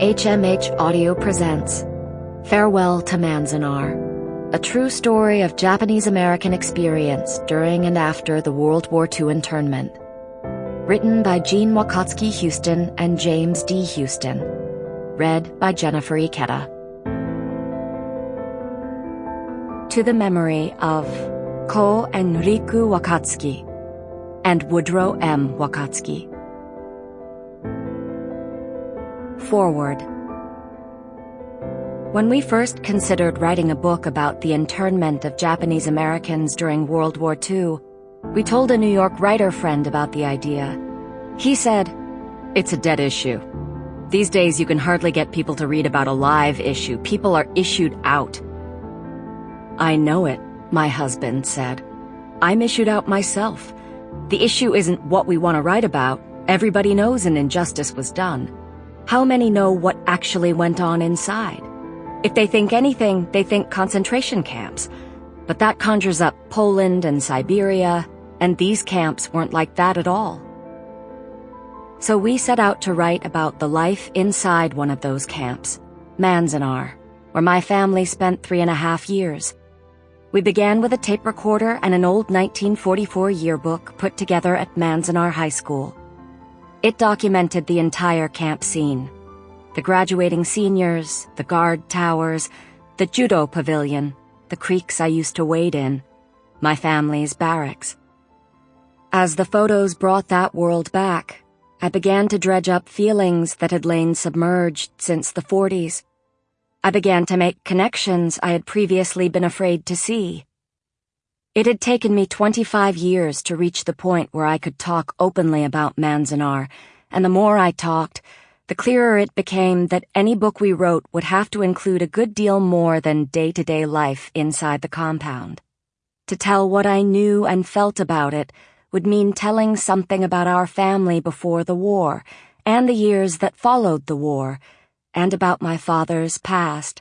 HMH Audio presents Farewell to Manzanar, a true story of Japanese American experience during and after the World War II internment. Written by Jeanne Wakatsuki Houston and James D. Houston. Read by Jennifer Ikeda. To the memory of Ko and Riku Wakatsuki and Woodrow M. Wakatsuki. Foreword. When we first considered writing a book about the internment of Japanese Americans during World War II, we told a New York writer friend about the idea. He said, It's a dead issue. These days you can hardly get people to read about a live issue. People are issued out. I know it, my husband said. I'm issued out myself. The issue isn't what we want to write about. Everybody knows an injustice was done. How many know what actually went on inside? If they think anything, they think concentration camps. But that conjures up Poland and Siberia, and these camps weren't like that at all. So we set out to write about the life inside one of those camps, Manzanar, where my family spent three and a half years. We began with a tape recorder and an old 1944 yearbook put together at Manzanar High School. It documented the entire camp scene. The graduating seniors, the guard towers, the judo pavilion, the creeks I used to wade in, my family's barracks. As the photos brought that world back, I began to dredge up feelings that had lain submerged since the 40s. I began to make connections I had previously been afraid to see. It had taken me 25 years to reach the point where I could talk openly about Manzanar, and the more I talked, the clearer it became that any book we wrote would have to include a good deal more than day-to-day life inside the compound. To tell what I knew and felt about it would mean telling something about our family before the war, and the years that followed the war, and about my father's past,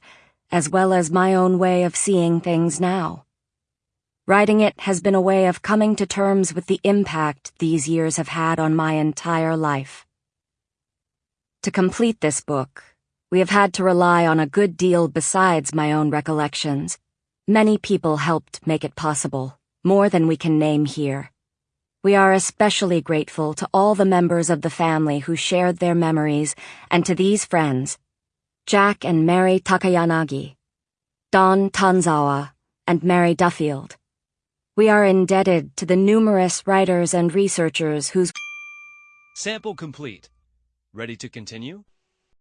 as well as my own way of seeing things now. Writing it has been a way of coming to terms with the impact these years have had on my entire life. To complete this book, we have had to rely on a good deal besides my own recollections. Many people helped make it possible, more than we can name here. We are especially grateful to all the members of the family who shared their memories and to these friends, Jack and Mary Takayanagi, Don Tanzawa, and Mary Duffield. We are indebted to the numerous writers and researchers whose Sample complete. Ready to continue?